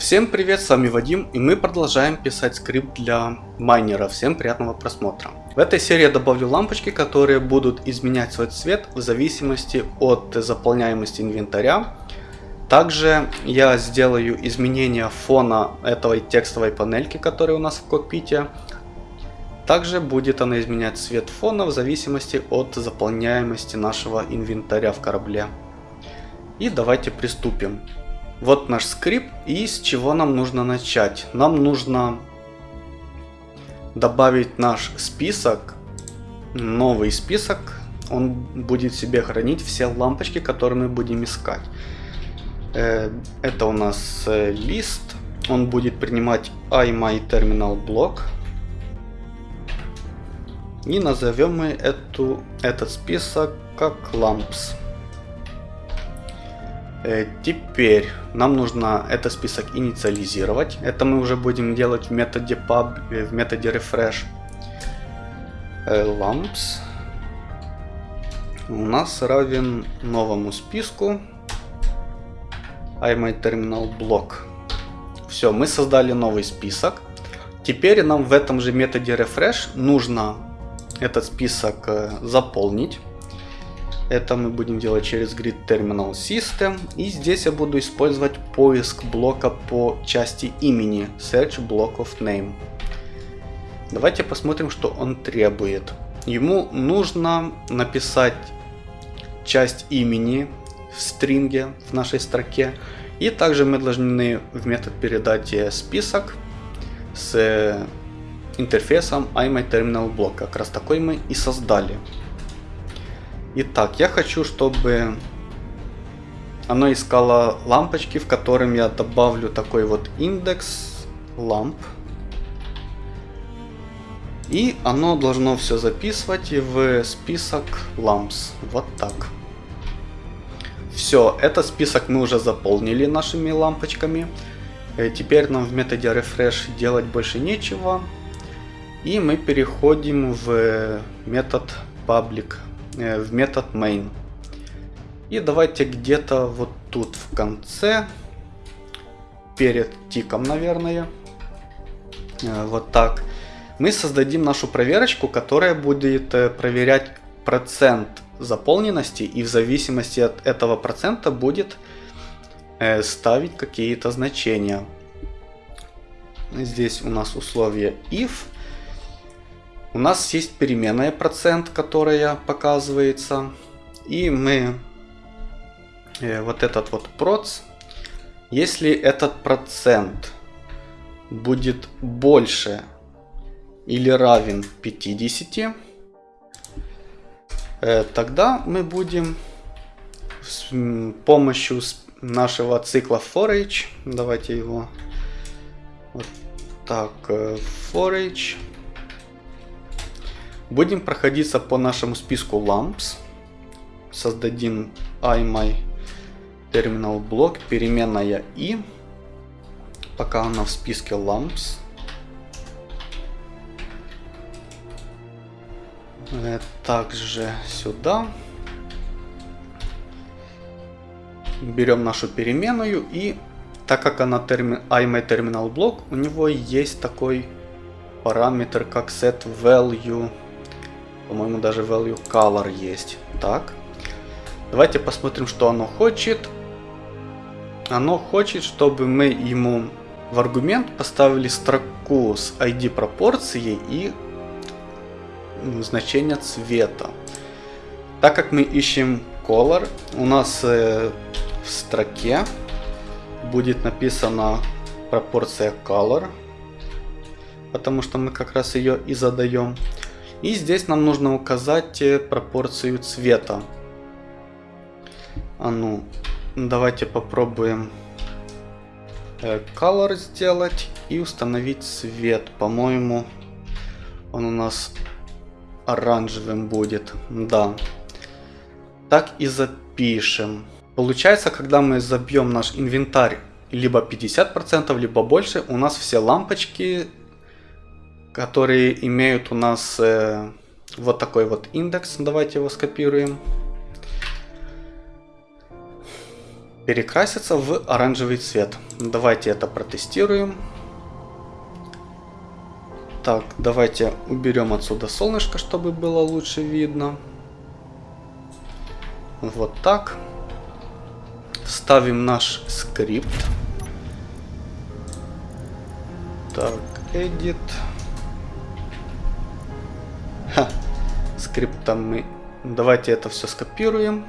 Всем привет, с вами Вадим, и мы продолжаем писать скрипт для майнера. Всем приятного просмотра. В этой серии я добавлю лампочки, которые будут изменять свой цвет в зависимости от заполняемости инвентаря. Также я сделаю изменения фона этой текстовой панельки, которая у нас в кокпите. Также будет она изменять цвет фона в зависимости от заполняемости нашего инвентаря в корабле. И давайте приступим. Вот наш скрипт и с чего нам нужно начать. Нам нужно добавить наш список, новый список. Он будет себе хранить все лампочки, которые мы будем искать. Э, это у нас э, лист. Он будет принимать iMyTerminalBlock. И назовем мы эту, этот список как lamps. Э, теперь нам нужно этот список инициализировать. Это мы уже будем делать в методе pub, э, в методе refresh. Э, lamps у нас равен новому списку iMyTerminalBlock. Все, мы создали новый список. Теперь нам в этом же методе refresh нужно этот список заполнить. Это мы будем делать через Grid Terminal System. И здесь я буду использовать поиск блока по части имени. Search Block of Name. Давайте посмотрим, что он требует. Ему нужно написать часть имени в стринге в нашей строке. И также мы должны в метод передать список с интерфейсом iMyTerminalBlock. Как раз такой мы и создали. Итак, я хочу, чтобы оно искало лампочки, в котором я добавлю такой вот индекс ламп. И оно должно все записывать в список lamps. Вот так. Все, этот список мы уже заполнили нашими лампочками. Э, теперь нам в методе refresh делать больше нечего. И мы переходим в метод public в метод main. И давайте где-то вот тут в конце, перед тиком, наверное, э, вот так, мы создадим нашу проверочку, которая будет э, проверять процент заполненности и в зависимости от этого процента будет ставить какие-то значения. Здесь у нас условие if у нас есть переменная процент, которая показывается. И мы э, вот этот вот проц, если этот процент будет больше или равен 50, э, тогда мы будем с помощью нашего цикла forage, давайте его вот так, э, forage, Будем проходиться по нашему списку lamps. Создадим iMy терминал блок, переменная i. Пока она в списке lamps. Э, также сюда. Берем нашу переменную и так как она термин, iMyTerminalBlock, у него есть такой параметр как setValue по-моему, даже value color есть. Так. Давайте посмотрим, что оно хочет. Оно хочет, чтобы мы ему в аргумент поставили строку с ID пропорцией и значение цвета. Так как мы ищем color, у нас э, в строке будет написана пропорция color, потому что мы как раз ее и задаем. И здесь нам нужно указать э, пропорцию цвета. А ну, давайте попробуем э, color сделать и установить цвет. По-моему, он у нас оранжевым будет. Да. Так и запишем. Получается, когда мы забьем наш инвентарь либо 50%, либо больше, у нас все лампочки которые имеют у нас э, вот такой вот индекс. Давайте его скопируем. перекрасится в оранжевый цвет. Давайте это протестируем. Так, давайте уберем отсюда солнышко, чтобы было лучше видно. Вот так. Ставим наш скрипт. Так, edit. Ха, скриптом мы... Давайте это все скопируем.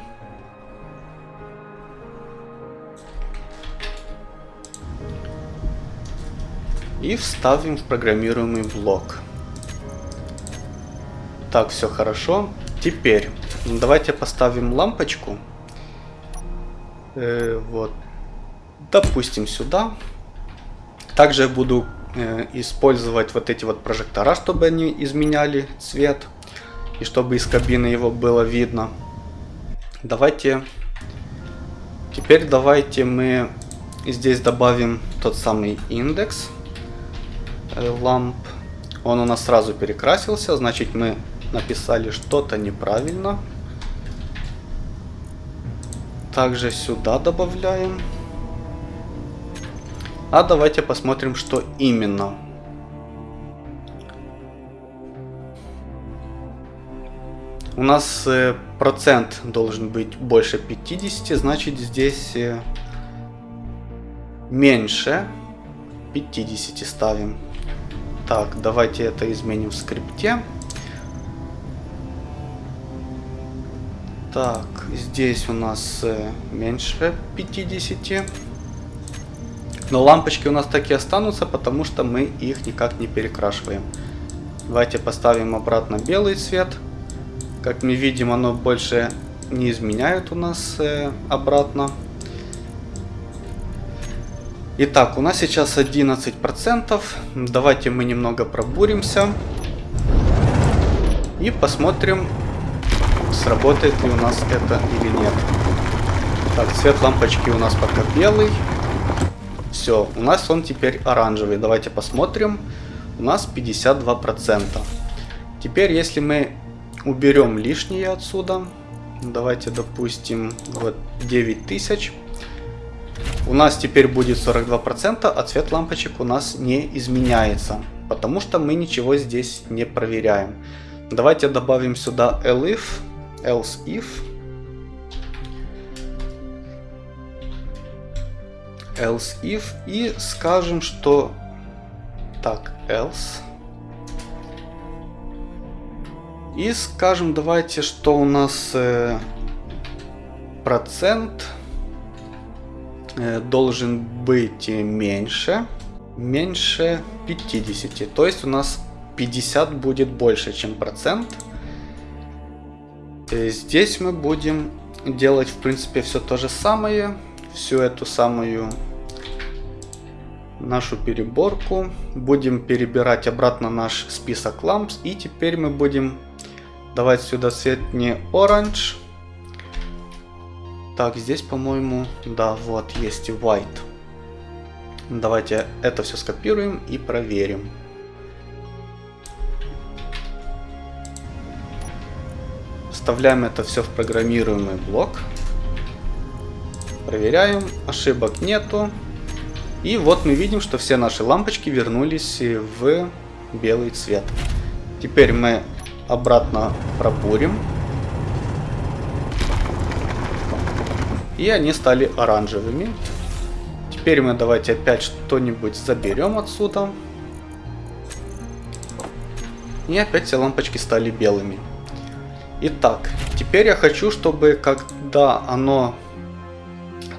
И вставим в программируемый блок. Так, все хорошо. Теперь давайте поставим лампочку. Э, вот. Допустим, сюда. Также я буду использовать вот эти вот прожектора, чтобы они изменяли цвет. И чтобы из кабины его было видно. Давайте... Теперь давайте мы здесь добавим тот самый индекс э, ламп. Он у нас сразу перекрасился, значит мы написали что-то неправильно. Также сюда добавляем. А давайте посмотрим, что именно. У нас э, процент должен быть больше 50, значит здесь э, меньше 50 ставим. Так, давайте это изменим в скрипте. Так, здесь у нас э, меньше 50. Но лампочки у нас такие останутся, потому что мы их никак не перекрашиваем. Давайте поставим обратно белый цвет. Как мы видим, оно больше не изменяет у нас э, обратно. Итак, у нас сейчас 11%. Давайте мы немного пробуримся. И посмотрим, сработает ли у нас это или нет. Так, цвет лампочки у нас пока белый. Все, у нас он теперь оранжевый. Давайте посмотрим. У нас 52%. Теперь, если мы уберем лишнее отсюда, давайте, допустим, вот 9000. У нас теперь будет 42%, а цвет лампочек у нас не изменяется, потому что мы ничего здесь не проверяем. Давайте добавим сюда elif else if else if и скажем, что так, else и скажем, давайте, что у нас э, процент э, должен быть меньше, меньше 50. То есть у нас 50 будет больше, чем процент. Э, здесь мы будем делать, в принципе, все то же самое. Всю эту самую нашу переборку. Будем перебирать обратно наш список ламп. И теперь мы будем давать сюда цвет не orange. Так, здесь, по-моему, да, вот, есть white. Давайте это все скопируем и проверим. Вставляем это все в программируемый блок. Проверяем, ошибок нету. И вот мы видим, что все наши лампочки вернулись в белый цвет. Теперь мы обратно пробурим. И они стали оранжевыми. Теперь мы давайте опять что-нибудь заберем отсюда. И опять все лампочки стали белыми. Итак, теперь я хочу, чтобы когда оно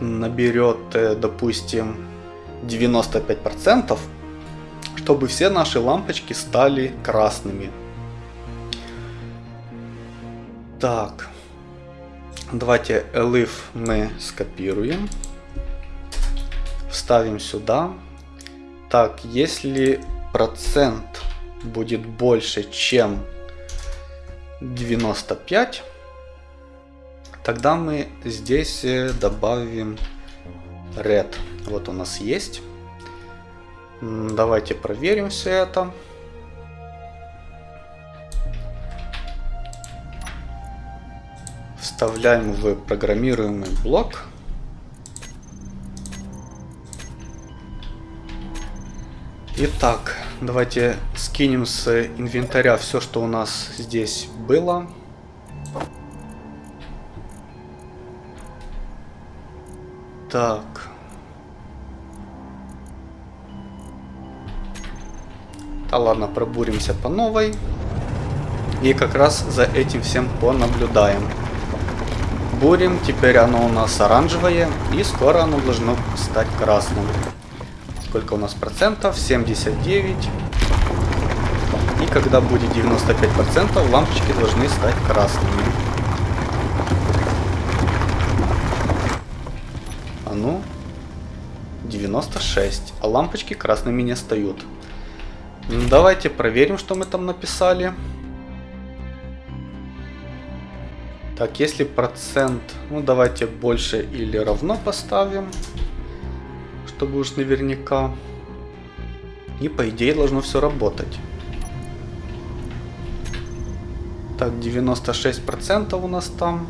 наберет, э, допустим, 95%, чтобы все наши лампочки стали красными. Так, давайте elif мы скопируем, вставим сюда. Так, если процент будет больше, чем 95. Тогда мы здесь э, добавим red. Вот у нас есть. Давайте проверим все это. Вставляем в программируемый блок. Итак, давайте скинем с инвентаря все, что у нас здесь было. Так. Да ладно, пробуримся по новой. И как раз за этим всем понаблюдаем. Бурим, теперь оно у нас оранжевое, и скоро оно должно стать красным. Сколько у нас процентов? 79. И когда будет 95 процентов, лампочки должны стать красными. А ну, 96. А лампочки красными не стают. Ну, давайте проверим, что мы там написали. Так, если процент, ну давайте больше или равно поставим, чтобы уж наверняка. И по идее должно все работать. Так, 96% у нас там.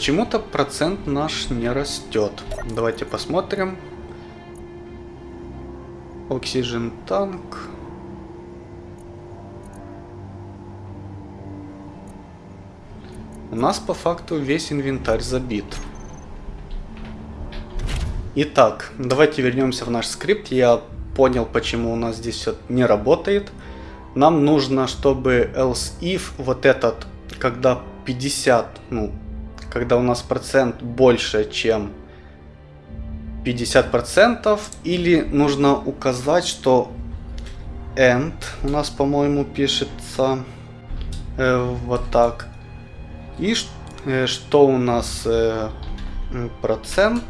Почему-то процент наш не растет. Давайте посмотрим. Oxygen танк. У нас по факту весь инвентарь забит. Итак, давайте вернемся в наш скрипт. Я понял, почему у нас здесь все не работает. Нам нужно, чтобы else if вот этот, когда 50, ну, когда у нас процент больше, чем 50 процентов, или нужно указать, что end у нас, по-моему, пишется э, вот так. И э, что у нас э, процент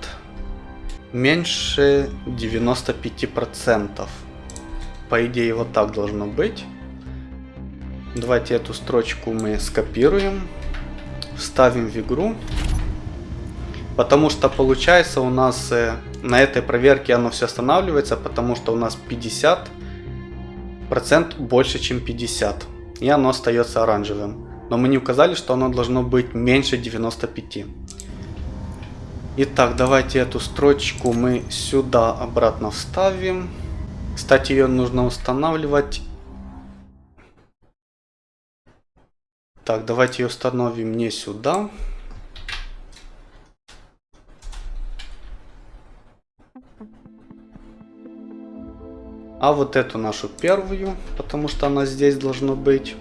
меньше 95%. По идее вот так должно быть. Давайте эту строчку мы скопируем, вставим в игру. Потому что получается у нас э, на этой проверке оно все останавливается, потому что у нас 50% больше, чем 50. И оно остается оранжевым. Но мы не указали, что оно должно быть меньше 95. Итак, давайте эту строчку мы сюда обратно вставим. Кстати, ее нужно устанавливать. Так, давайте ее установим не сюда. А вот эту нашу первую, потому что она здесь должна быть.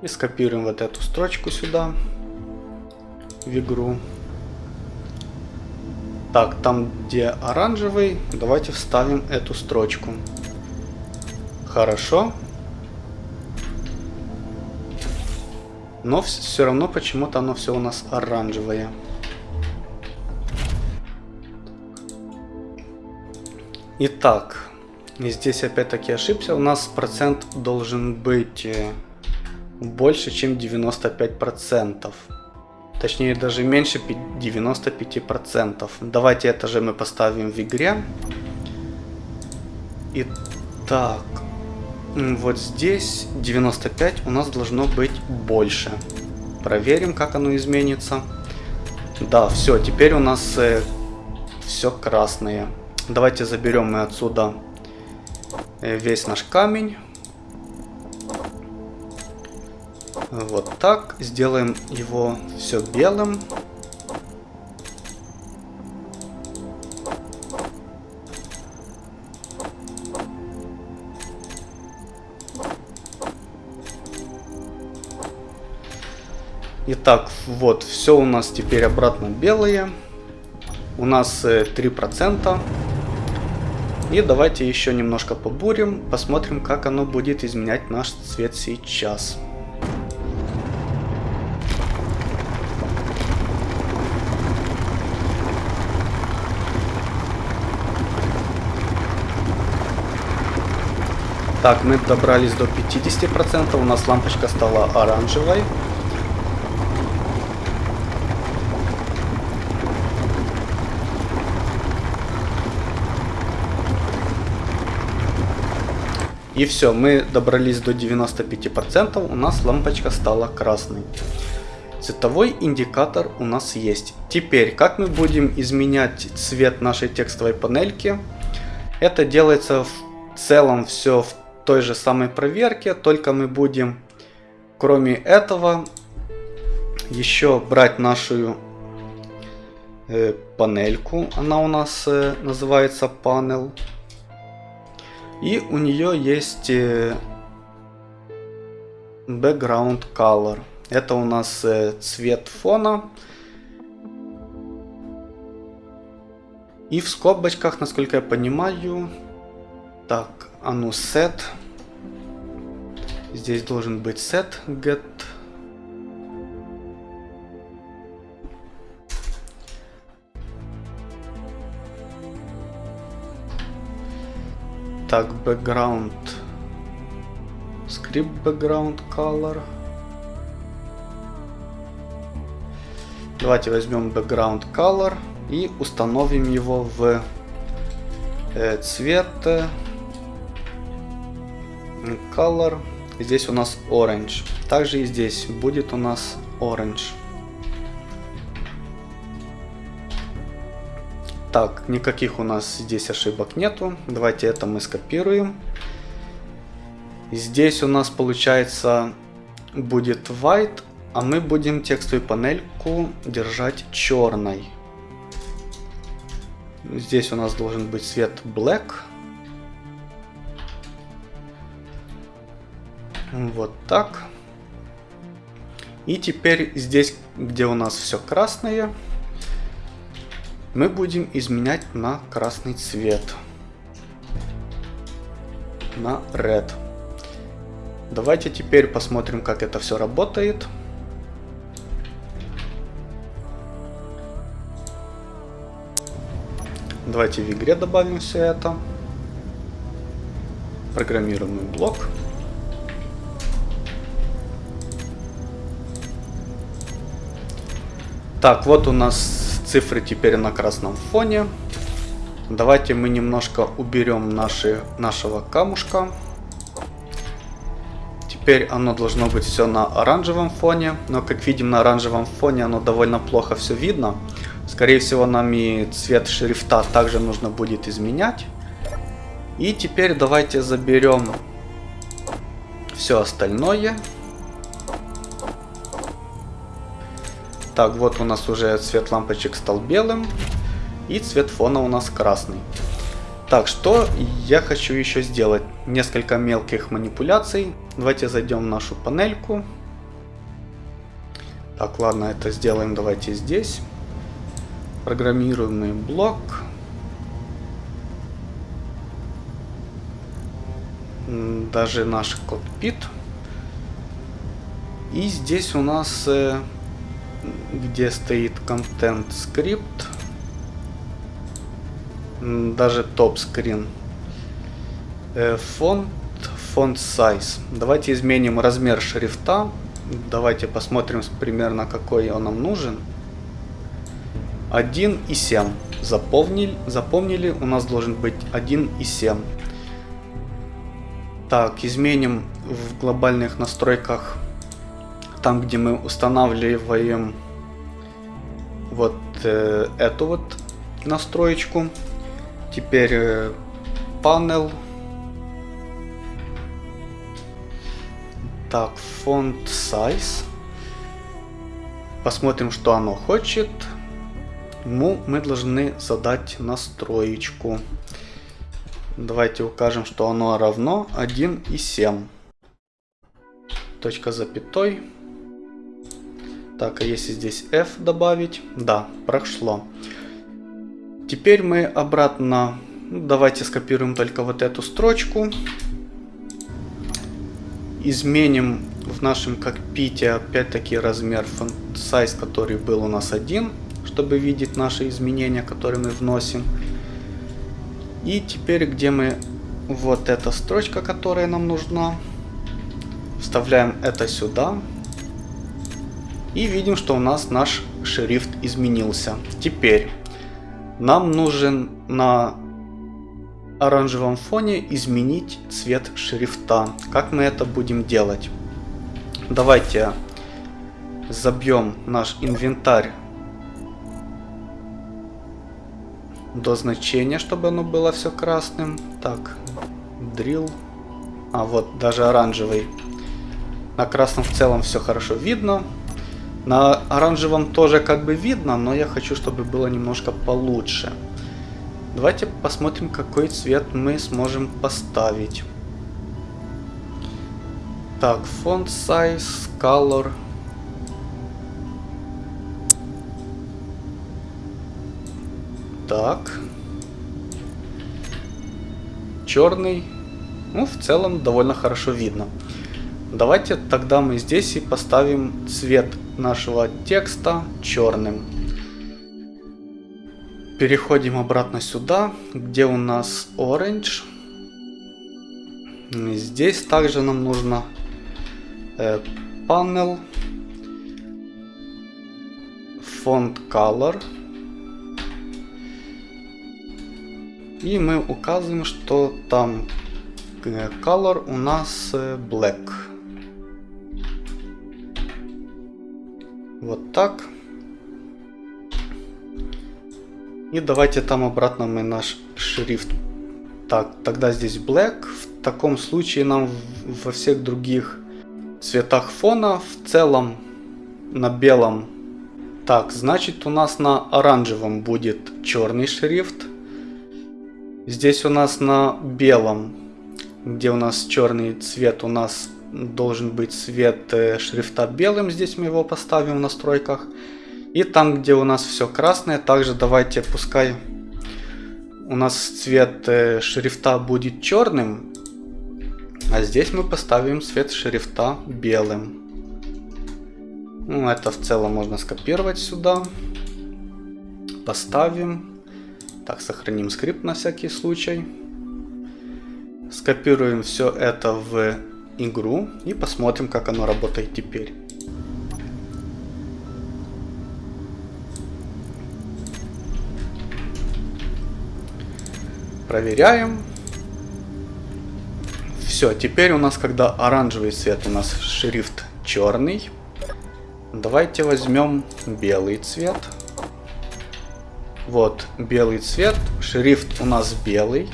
И скопируем вот эту строчку сюда, в игру. Так, там где оранжевый, давайте вставим эту строчку. Хорошо. Но все равно почему-то оно все у нас оранжевое. Итак, здесь опять-таки ошибся. У нас процент должен быть э, больше, чем 95 процентов. Точнее, даже меньше 95%. Давайте это же мы поставим в игре. Итак, вот здесь 95 у нас должно быть больше. Проверим, как оно изменится. Да, все, теперь у нас э, все красное. Давайте заберем мы отсюда э, весь наш камень. Вот так. Сделаем его все белым. Итак, вот, все у нас теперь обратно белые. У нас 3%. Э, И давайте еще немножко побурим, посмотрим, как оно будет изменять наш цвет сейчас. Так, мы добрались до 50%, у нас лампочка стала оранжевой. И все, мы добрались до 95%, у нас лампочка стала красной. Цветовой индикатор у нас есть. Теперь, как мы будем изменять цвет нашей текстовой панельки? Это делается в целом все в той же самой проверке, только мы будем, кроме этого, еще брать нашу э, панельку. Она у нас э, называется panel. И у нее есть э, background color. Это у нас э, цвет фона. И в скобочках, насколько я понимаю, так, а ну set. Здесь должен быть set get. Так, background. Script background color. Давайте возьмем background color и установим его в э, цвет color. Здесь у нас orange. Также и здесь будет у нас orange. Так, никаких у нас здесь ошибок нету. Давайте это мы скопируем. Здесь у нас получается будет white, а мы будем текстовую панельку держать черной. Здесь у нас должен быть цвет black. Вот так. И теперь здесь, где у нас все красное, мы будем изменять на красный цвет. На red. Давайте теперь посмотрим, как это все работает. Давайте в игре добавим все это. Программируемый блок. Так, вот у нас цифры теперь на красном фоне. Давайте мы немножко уберем наши, нашего камушка. Теперь оно должно быть все на оранжевом фоне. Но как видим на оранжевом фоне оно довольно плохо все видно. Скорее всего нам и цвет шрифта также нужно будет изменять. И теперь давайте заберем все остальное. Так, вот у нас уже цвет лампочек стал белым. И цвет фона у нас красный. Так, что я хочу еще сделать? Несколько мелких манипуляций. Давайте зайдем в нашу панельку. Так, ладно, это сделаем давайте здесь. Программируемый блок. Даже наш кокпит. И здесь у нас э, где стоит контент скрипт, даже топ скрин, э, фонд, фонд size. Давайте изменим размер шрифта. Давайте посмотрим примерно какой он нам нужен. 1,7. Запомнили, запомнили, у нас должен быть 1,7. Так, изменим в глобальных настройках там, где мы устанавливаем вот э, эту вот настроечку. Теперь э, panel. Так, font size. Посмотрим, что оно хочет. Ему мы должны задать настроечку. Давайте укажем, что оно равно 1,7. Точка запятой. Так, а если здесь F добавить? Да, прошло. Теперь мы обратно... Ну, давайте скопируем только вот эту строчку. Изменим в нашем кокпите опять-таки размер size, который был у нас один, чтобы видеть наши изменения, которые мы вносим. И теперь, где мы... Вот эта строчка, которая нам нужна. Вставляем это сюда. И видим, что у нас наш шрифт изменился. Теперь нам нужен на оранжевом фоне изменить цвет шрифта. Как мы это будем делать? Давайте забьем наш инвентарь до значения, чтобы оно было все красным. Так, drill. А вот даже оранжевый. На красном в целом все хорошо видно. На оранжевом тоже как бы видно, но я хочу, чтобы было немножко получше. Давайте посмотрим, какой цвет мы сможем поставить. Так, font size, color. Так. Черный. Ну, в целом довольно хорошо видно. Давайте тогда мы здесь и поставим цвет нашего текста черным. Переходим обратно сюда, где у нас orange. Здесь также нам нужно э, panel font color. И мы указываем, что там э, color у нас э, black. Вот так. И давайте там обратно мы наш шрифт. Так, тогда здесь black. В таком случае нам во всех других цветах фона в целом на белом. Так, значит у нас на оранжевом будет черный шрифт. Здесь у нас на белом, где у нас черный цвет, у нас должен быть цвет э, шрифта белым, здесь мы его поставим в настройках. И там, где у нас все красное, также давайте, пускай у нас цвет э, шрифта будет черным, а здесь мы поставим цвет шрифта белым. Ну, это в целом можно скопировать сюда. Поставим. Так, сохраним скрипт на всякий случай. Скопируем все это в игру и посмотрим, как оно работает теперь. Проверяем. Все, теперь у нас, когда оранжевый цвет, у нас шрифт черный. Давайте возьмем белый цвет. Вот, белый цвет, шрифт у нас белый.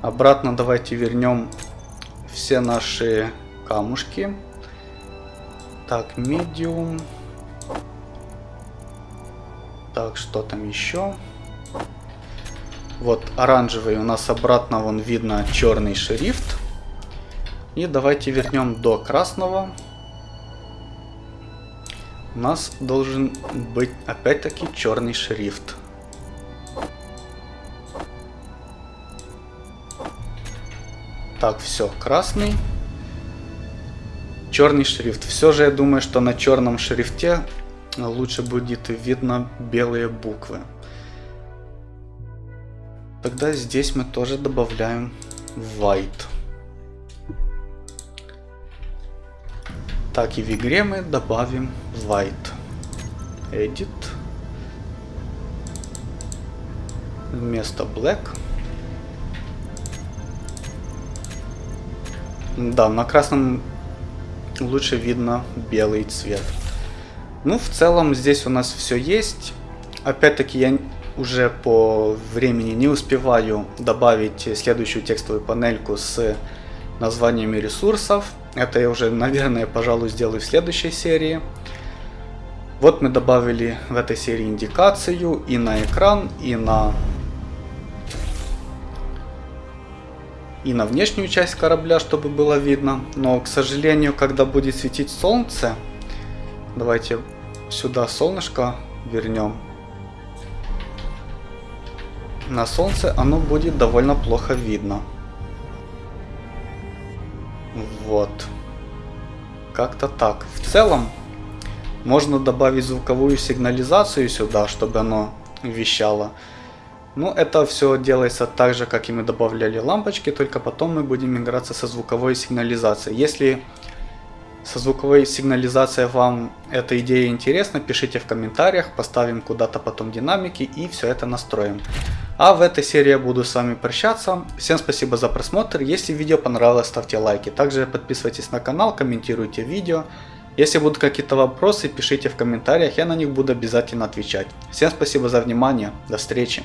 Обратно давайте вернем все наши камушки. Так, medium. Так, что там еще? Вот оранжевый у нас обратно, вон видно черный шрифт. И давайте вернем до красного. У нас должен быть опять-таки черный шрифт. Так, все, красный. Черный шрифт. Все же я думаю, что на черном шрифте лучше будет видно белые буквы. Тогда здесь мы тоже добавляем white. Так и в игре мы добавим white. Edit. Вместо black Да, на красном лучше видно белый цвет. Ну, в целом здесь у нас все есть. Опять-таки я уже по времени не успеваю добавить следующую текстовую панельку с названиями ресурсов. Это я уже, наверное, пожалуй, сделаю в следующей серии. Вот мы добавили в этой серии индикацию и на экран, и на и на внешнюю часть корабля, чтобы было видно. Но, к сожалению, когда будет светить солнце, давайте сюда солнышко вернем. На солнце оно будет довольно плохо видно. Вот. Как-то так. В целом, можно добавить звуковую сигнализацию сюда, чтобы оно вещало. Ну, это все делается так же, как и мы добавляли лампочки, только потом мы будем играться со звуковой сигнализацией. Если со звуковой сигнализацией вам эта идея интересна, пишите в комментариях, поставим куда-то потом динамики и все это настроим. А в этой серии я буду с вами прощаться. Всем спасибо за просмотр. Если видео понравилось, ставьте лайки. Также подписывайтесь на канал, комментируйте видео. Если будут какие-то вопросы, пишите в комментариях, я на них буду обязательно отвечать. Всем спасибо за внимание, до встречи.